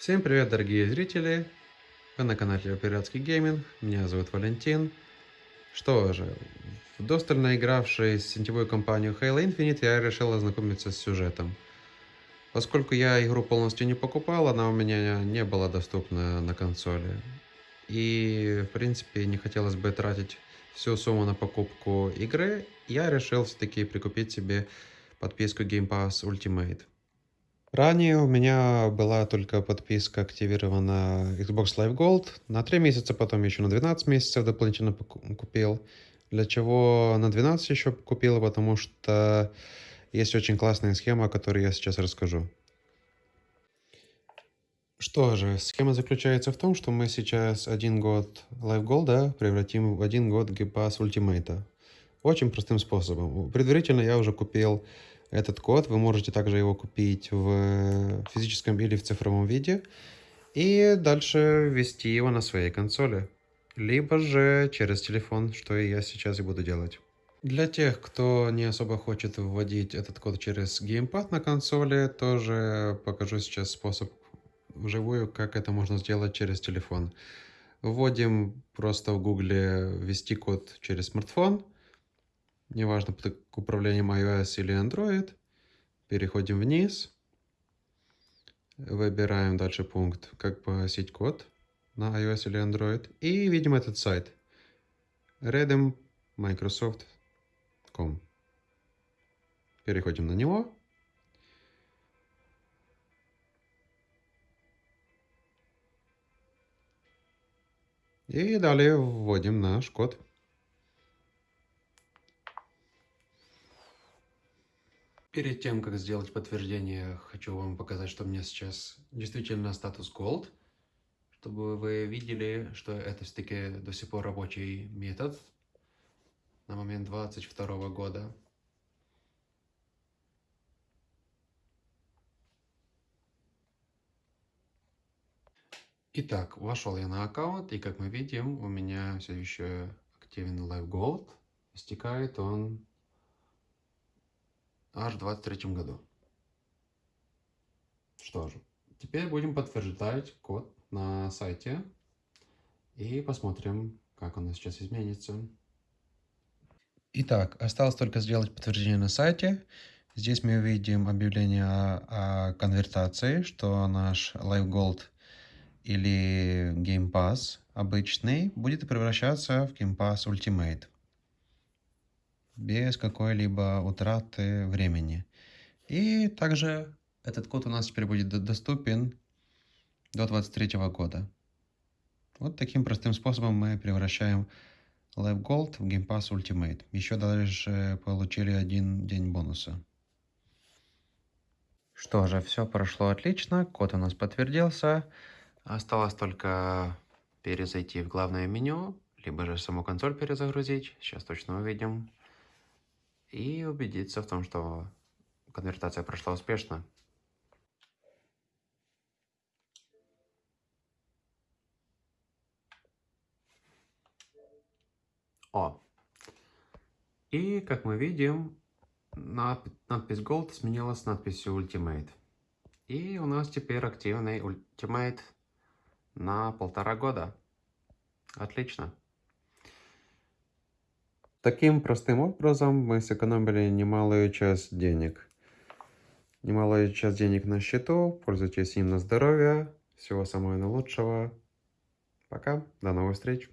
Всем привет, дорогие зрители! Вы на канале Пиратский Гейминг, меня зовут Валентин. Что же, вдосталь наигравшись в сетевую компанию Halo Infinite, я решил ознакомиться с сюжетом. Поскольку я игру полностью не покупал, она у меня не была доступна на консоли. И, в принципе, не хотелось бы тратить всю сумму на покупку игры, я решил все-таки прикупить себе подписку Game Pass Ultimate. Ранее у меня была только подписка активирована Xbox Live Gold на 3 месяца, потом еще на 12 месяцев дополнительно купил. Для чего на 12 еще купил, потому что есть очень классная схема, о которой я сейчас расскажу. Что же, схема заключается в том, что мы сейчас один год Live Gold да, превратим в один год Game Pass Ultimate. Очень простым способом. Предварительно я уже купил этот код. Вы можете также его купить в физическом или в цифровом виде. И дальше ввести его на своей консоли. Либо же через телефон, что я сейчас и буду делать. Для тех, кто не особо хочет вводить этот код через геймпад на консоли, тоже покажу сейчас способ вживую, как это можно сделать через телефон. Вводим просто в гугле ввести код через смартфон неважно к управлением iOS или Android. Переходим вниз. Выбираем дальше пункт «Как погасить код» на iOS или Android. И видим этот сайт. redem.microsoft.com Переходим на него. И далее вводим наш код. Перед тем, как сделать подтверждение, хочу вам показать, что у меня сейчас действительно статус Gold, чтобы вы видели, что это все-таки до сих пор рабочий метод на момент 22 года. Итак, вошел я на аккаунт, и как мы видим, у меня все еще активен Live Gold. Истекает он аж в 23 году. Что же, теперь будем подтверждать код на сайте и посмотрим, как он сейчас изменится. Итак, осталось только сделать подтверждение на сайте. Здесь мы увидим объявление о, о конвертации, что наш Live Gold или Game Pass обычный будет превращаться в Game Pass Ultimate без какой-либо утраты времени. И также этот код у нас теперь будет доступен до 23 года. Вот таким простым способом мы превращаем Live Gold в Game Pass Ultimate. Еще даже получили один день бонуса. Что же, все прошло отлично, код у нас подтвердился. Осталось только перезайти в главное меню, либо же саму консоль перезагрузить. Сейчас точно увидим и убедиться в том, что конвертация прошла успешно. О! И, как мы видим, надпись Gold сменилась надписью Ultimate. И у нас теперь активный Ultimate на полтора года. Отлично. Таким простым образом мы сэкономили немалую часть денег. Немалую часть денег на счету. Пользуйтесь им на здоровье. Всего самого наилучшего. Пока. До новых встреч.